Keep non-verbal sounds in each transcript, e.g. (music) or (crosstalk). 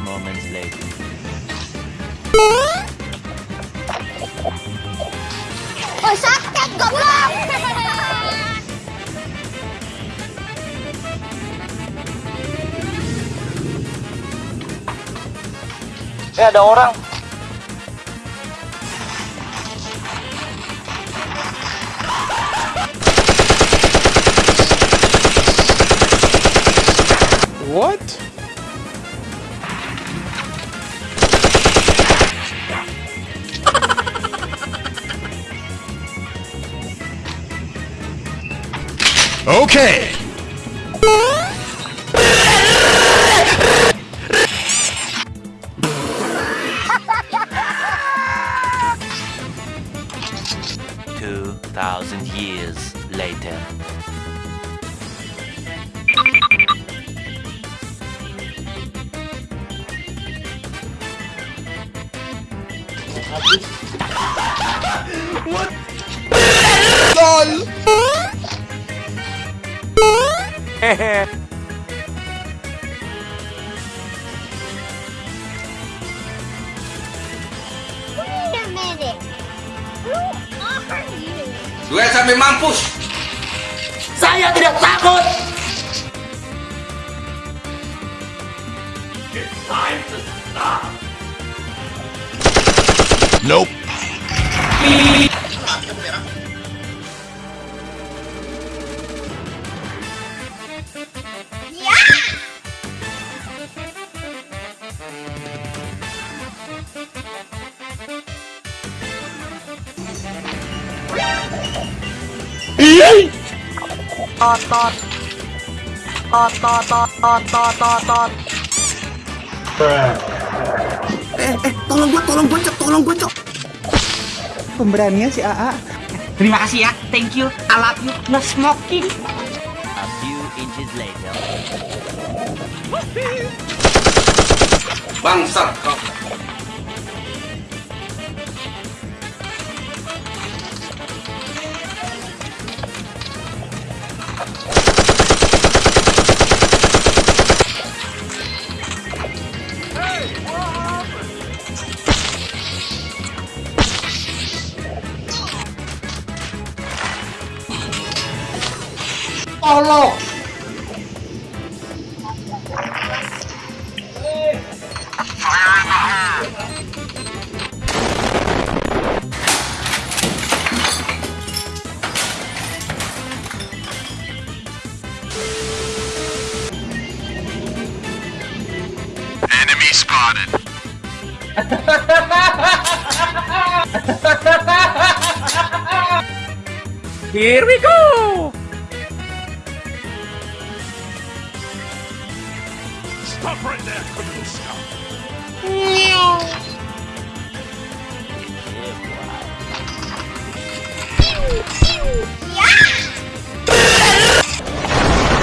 moments later. Oh, sakit goblok! Eh ada orang. What? Okay. Two thousand years later. what? LOL! (laughs) Wait a minute. Who are you? Duel sampai mampus. Saya tidak takut. Nope. Tot tot. Tot tot tot tot tot tot tot. Pemberanian si AA. Terima kasih ya. Thank you. I love you. No smoking. A few inches later. Bangsat kau. Tolong. Enemy spotted. (laughs) Here we go. Stop right there, criminal scum.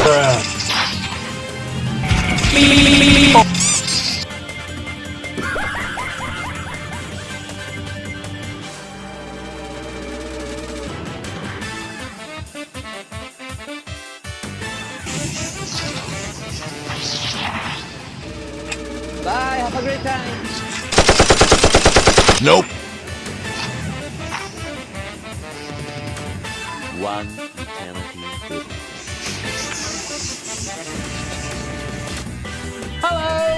Bye, One eternity later. Good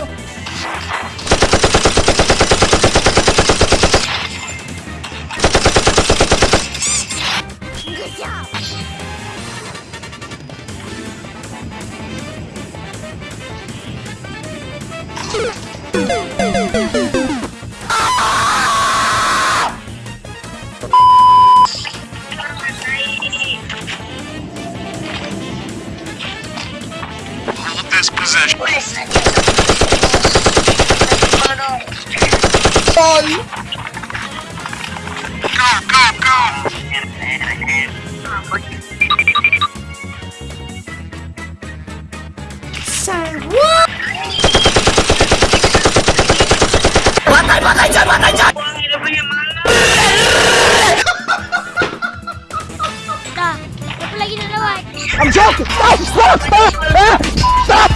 Go, go, go. Patay, patay dyan, patay dyan. Dah, apa lagi nak lawat? I'm joking! Stop! Stop! Stop! Ah! Stop!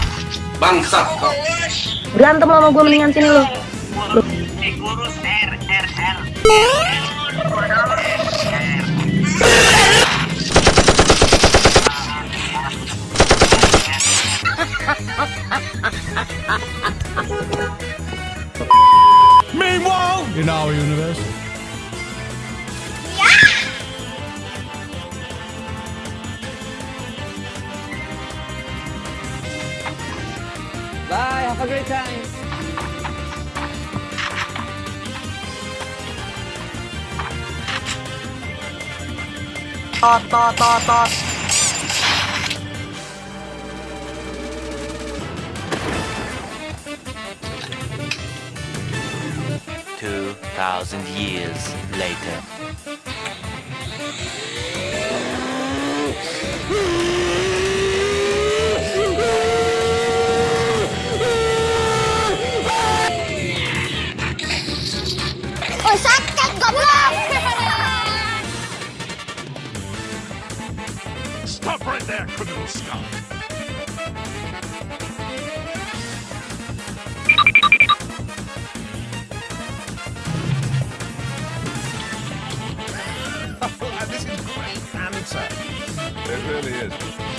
Bangsat kau. Berantem lo sama gue mendingan sini lo. Meanwhile, in our universe. Bye, have a great time. Two thousand years later.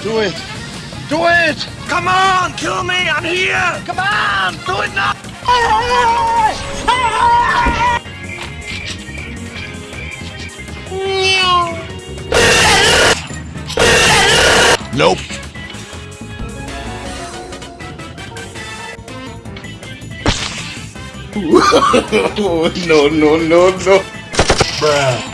Do it! Do it! Come on, kill me! I'm here! Come on, do it now! Nope. (laughs) no, no, no, no.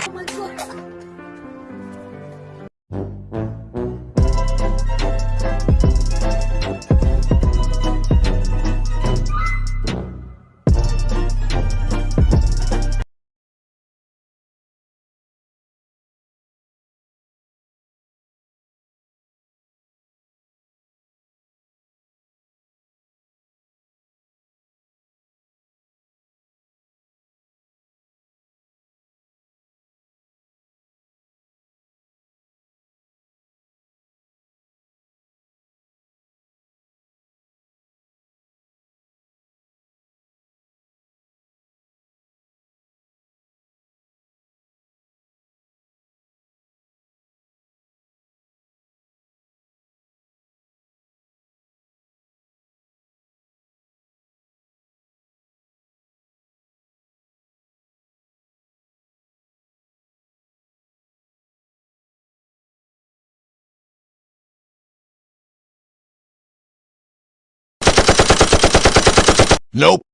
Nope.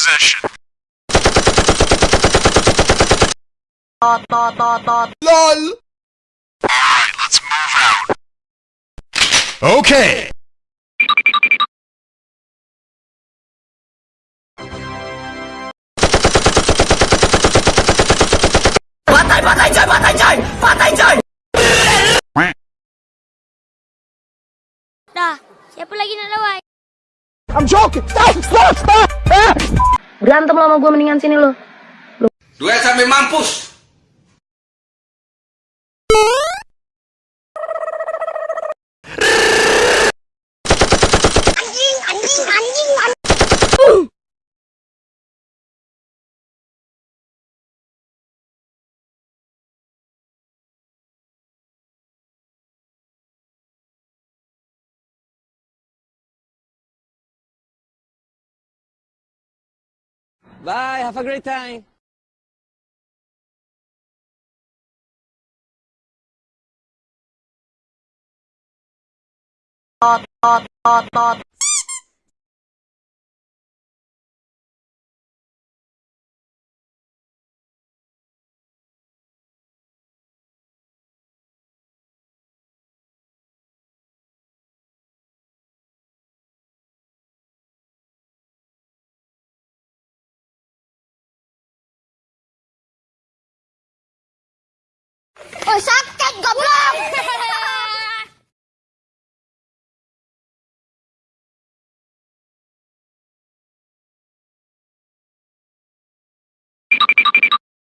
Position. LOL. Alright, let's move out. Okay. Patay patay coy patay coy patay coy. Dah, siapa lagi nak lawan? I'm joking! Stop! Stop! Stop! Berantem lo sama gue mendingan sini lo. Duet sampai mampus. Anjing, anjing, anjing. Bye, have a great time. Ôi sắp chết cụm luôn. (laughs)